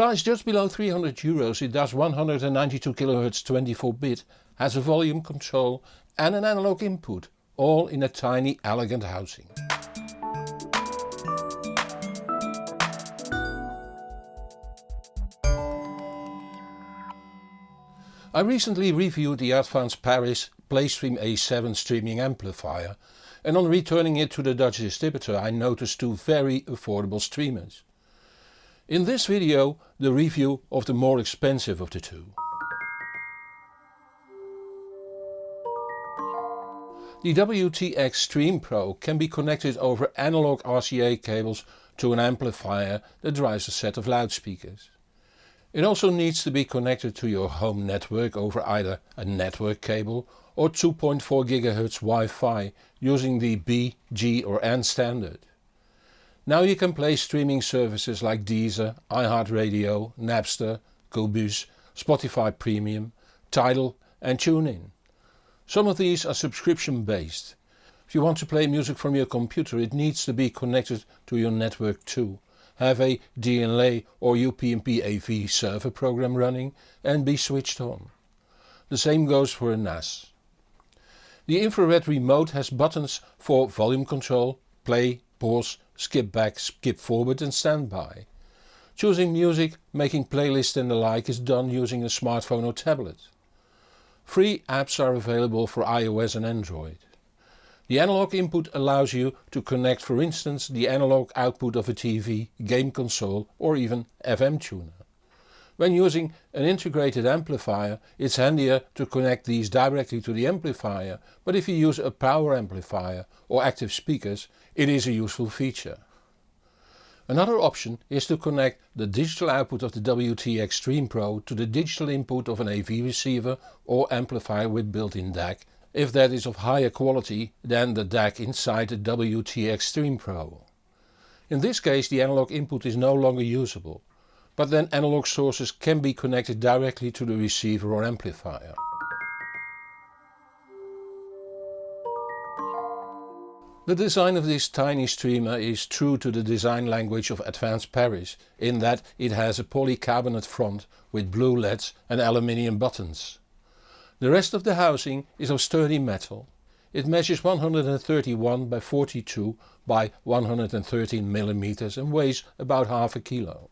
Priced just below 300 euros it does 192 kHz 24 bit, has a volume control and an analog input, all in a tiny elegant housing. I recently reviewed the Advance Paris PlayStream A7 streaming amplifier and on returning it to the Dutch distributor I noticed two very affordable streamers. In this video the review of the more expensive of the two. The WTX Stream Pro can be connected over analog RCA cables to an amplifier that drives a set of loudspeakers. It also needs to be connected to your home network over either a network cable or 2.4 GHz Wi-Fi using the B, G or N standard. Now you can play streaming services like Deezer, iHeartRadio, Napster, Qobuz, Spotify Premium, Tidal and TuneIn. Some of these are subscription based. If you want to play music from your computer it needs to be connected to your network too have a DLNA or UPnP AV server program running and be switched on. The same goes for a NAS. The infrared remote has buttons for volume control, play, pause, skip back, skip forward and standby. Choosing music, making playlists and the like is done using a smartphone or tablet. Free apps are available for iOS and Android. The analog input allows you to connect for instance the analog output of a TV, game console or even FM tuner. When using an integrated amplifier it's handier to connect these directly to the amplifier but if you use a power amplifier or active speakers it is a useful feature. Another option is to connect the digital output of the WTX Stream Pro to the digital input of an AV receiver or amplifier with built-in DAC if that is of higher quality than the DAC inside the WTX Stream Pro. In this case the analog input is no longer usable, but then analog sources can be connected directly to the receiver or amplifier. The design of this tiny streamer is true to the design language of advanced Paris in that it has a polycarbonate front with blue LEDs and aluminium buttons. The rest of the housing is of sturdy metal. It measures 131 by 42 by 113 mm and weighs about half a kilo.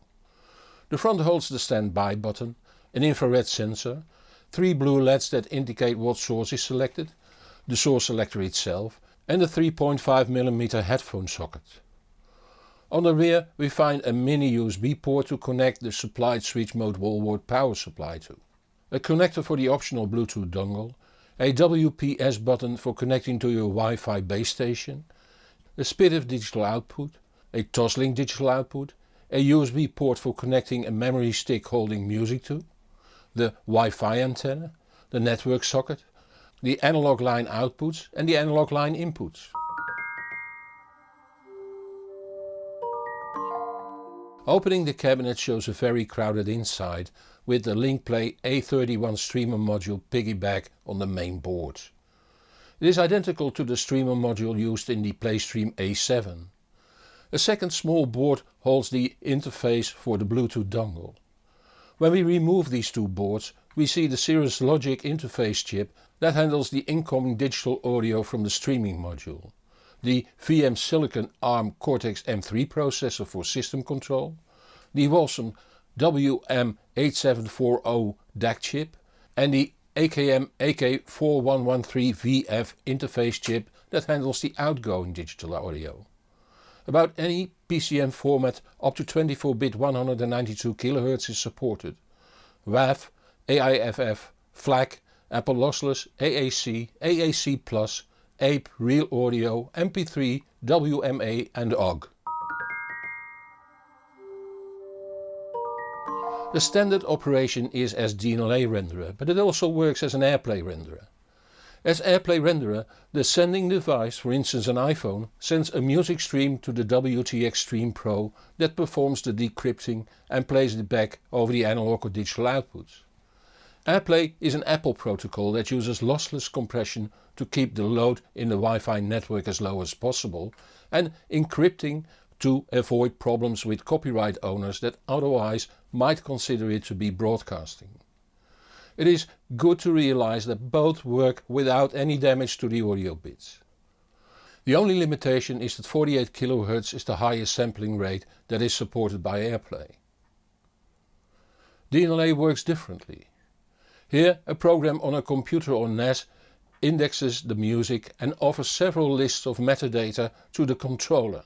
The front holds the standby button, an infrared sensor, three blue LEDs that indicate what source is selected, the source selector itself and a 3.5 mm headphone socket. On the rear we find a mini USB port to connect the supplied switch mode wallboard power supply to a connector for the optional Bluetooth dongle, a WPS button for connecting to your Wi-Fi base station, a SPDIF digital output, a Toslink digital output, a USB port for connecting a memory stick holding music to, the Wi-Fi antenna, the network socket, the analog line outputs and the analog line inputs. Opening the cabinet shows a very crowded inside with the LinkPlay A31 streamer module piggyback on the main board. It is identical to the streamer module used in the PlayStream A7. A second small board holds the interface for the Bluetooth dongle. When we remove these two boards we see the Cirrus Logic interface chip that handles the incoming digital audio from the streaming module, the VM Silicon ARM Cortex M3 processor for system control, the Wolfson WM8740 DAC chip and the AKM AK4113VF interface chip that handles the outgoing digital audio. About any PCM format up to 24-bit 192 kHz is supported. WAV, AIFF, FLAC, Apple Lossless, AAC, AAC+, APE, Real Audio, MP3, WMA and OGG. The standard operation is as DLNA renderer, but it also works as an AirPlay renderer. As AirPlay renderer, the sending device, for instance an iPhone, sends a music stream to the WTX Stream Pro that performs the decrypting and plays it back over the analog or digital outputs. AirPlay is an Apple protocol that uses lossless compression to keep the load in the Wi-Fi network as low as possible and encrypting to avoid problems with copyright owners that otherwise might consider it to be broadcasting. It is good to realize that both work without any damage to the audio bits. The only limitation is that 48 kHz is the highest sampling rate that is supported by AirPlay. DLNA works differently. Here a program on a computer or NAS indexes the music and offers several lists of metadata to the controller.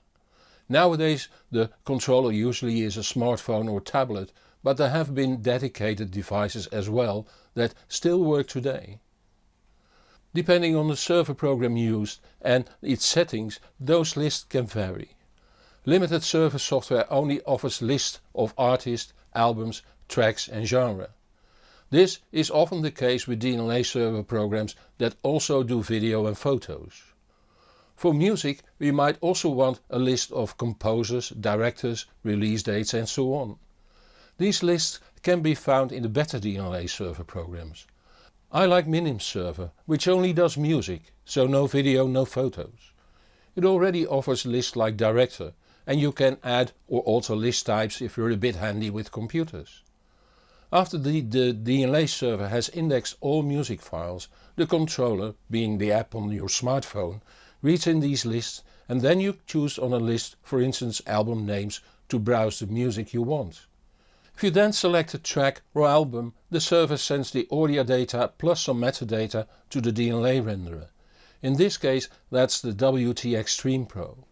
Nowadays the controller usually is a smartphone or tablet but there have been dedicated devices as well that still work today. Depending on the server program used and its settings those lists can vary. Limited server software only offers lists of artists, albums, tracks and genre. This is often the case with DLNA server programs that also do video and photos. For music we might also want a list of composers, directors, release dates and so on. These lists can be found in the better DLNA server programs. I like Minim server which only does music, so no video, no photos. It already offers lists like director and you can add or alter list types if you're a bit handy with computers. After the, the DLNA server has indexed all music files, the controller, being the app on your smartphone, reads in these lists and then you choose on a list for instance album names to browse the music you want. If you then select a track or album the server sends the audio data plus some metadata to the DLNA renderer. In this case that's the WTX Stream Pro.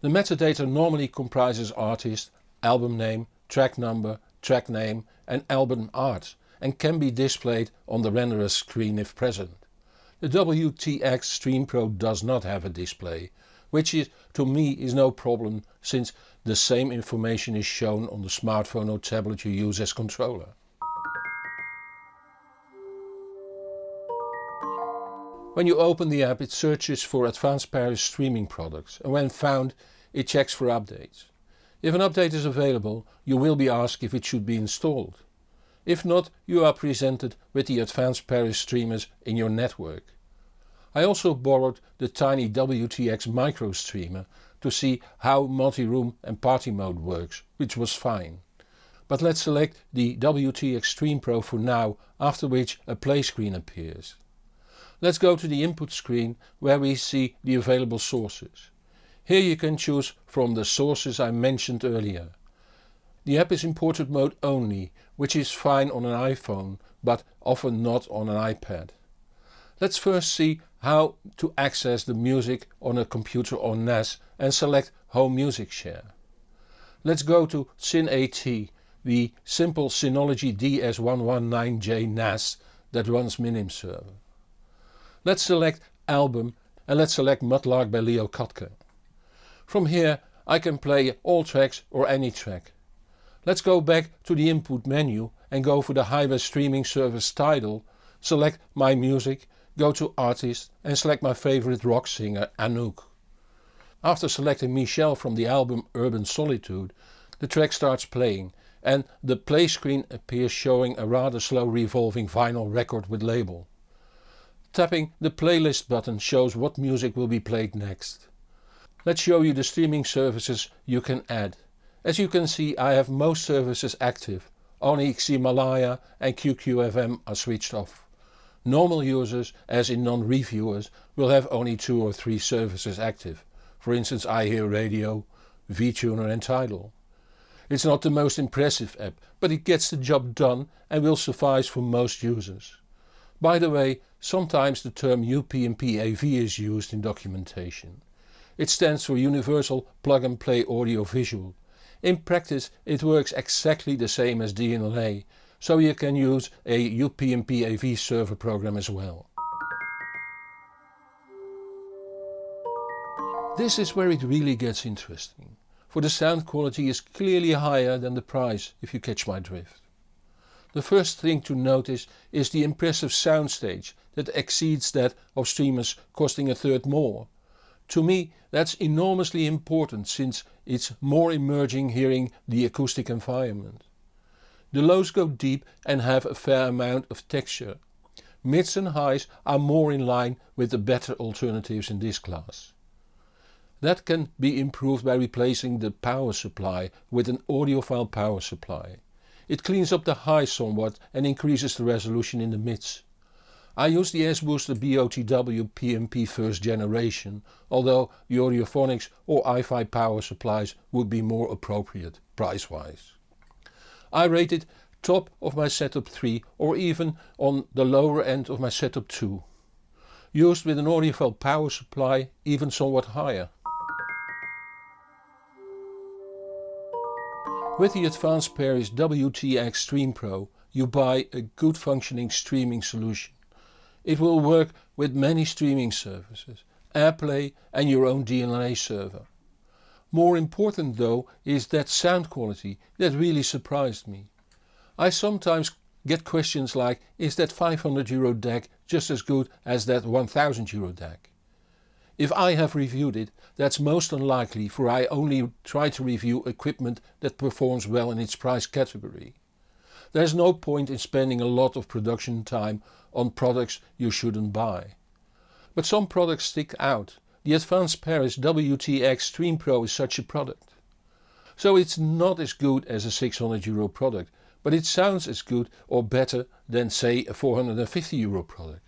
The metadata normally comprises artist, album name, track number, track name and album art and can be displayed on the renderer screen if present. The WTX Stream Pro does not have a display, which is, to me is no problem since the same information is shown on the smartphone or tablet you use as controller. When you open the app it searches for Advanced Paris streaming products and when found it checks for updates. If an update is available you will be asked if it should be installed. If not you are presented with the Advanced Paris streamers in your network. I also borrowed the tiny WTX micro streamer to see how multi-room and party mode works, which was fine. But let's select the WTX Stream Pro for now, after which a play screen appears. Let's go to the input screen where we see the available sources. Here you can choose from the sources I mentioned earlier. The app is in portrait mode only, which is fine on an iPhone, but often not on an iPad. Let's first see how to access the music on a computer or NAS and select Home Music Share. Let's go to SynAT, the simple Synology DS119J NAS that runs Minim server. Let's select Album and let's select Mudlark by Leo Kottke. From here I can play all tracks or any track. Let's go back to the input menu and go for the Highway streaming service Tidal, select My Music go to artist and select my favorite rock singer Anouk. After selecting Michelle from the album Urban Solitude the track starts playing and the play screen appears showing a rather slow revolving vinyl record with label. Tapping the playlist button shows what music will be played next. Let's show you the streaming services you can add. As you can see I have most services active, only Ximalaya and QQFM are switched off. Normal users, as in non-reviewers, will have only two or three services active, for instance iHeartRadio, VTuner and Tidal. It's not the most impressive app, but it gets the job done and will suffice for most users. By the way, sometimes the term UPnP AV is used in documentation. It stands for Universal Plug and Play Audio Visual. In practice it works exactly the same as DLNA, so you can use a UPnP AV server program as well. This is where it really gets interesting, for the sound quality is clearly higher than the price if you catch my drift. The first thing to notice is the impressive soundstage that exceeds that of streamers costing a third more. To me that's enormously important since it's more emerging hearing the acoustic environment. The lows go deep and have a fair amount of texture. Mids and highs are more in line with the better alternatives in this class. That can be improved by replacing the power supply with an audiophile power supply. It cleans up the highs somewhat and increases the resolution in the mids. I use the S-Booster BOTW PMP first generation, although the Audiophonics or iFi power supplies would be more appropriate price wise. I rate it top of my setup 3 or even on the lower end of my setup 2. Used with an audiophile power supply even somewhat higher. With the Advanced Paris WTX Stream Pro you buy a good functioning streaming solution. It will work with many streaming services, AirPlay and your own DLNA server. More important though is that sound quality that really surprised me. I sometimes get questions like is that 500 euro DAC just as good as that 1000 euro DAC? If I have reviewed it, that's most unlikely for I only try to review equipment that performs well in its price category. There's no point in spending a lot of production time on products you shouldn't buy. But some products stick out. The Advanced Paris WTX Stream Pro is such a product. So it's not as good as a 600 euro product, but it sounds as good or better than say a 450 euro product.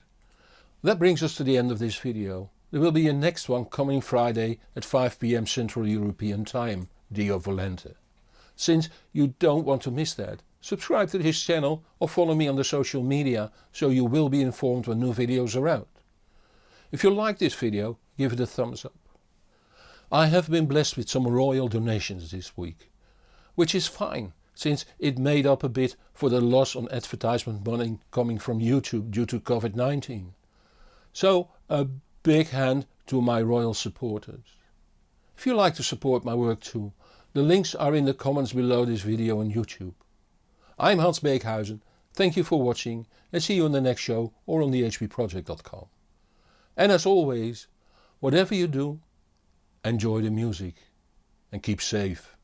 That brings us to the end of this video. There will be a next one coming Friday at 5pm Central European Time, Deo Volente. Since you don't want to miss that, subscribe to this channel or follow me on the social media so you will be informed when new videos are out. If you like this video, give it a thumbs up. I have been blessed with some royal donations this week. Which is fine, since it made up a bit for the loss on advertisement money coming from YouTube due to COVID-19. So a big hand to my royal supporters. If you like to support my work too, the links are in the comments below this video on YouTube. I'm Hans Beekhuizen, thank you for watching and see you in the next show or on thehbproject.com. And as always, whatever you do, enjoy the music and keep safe.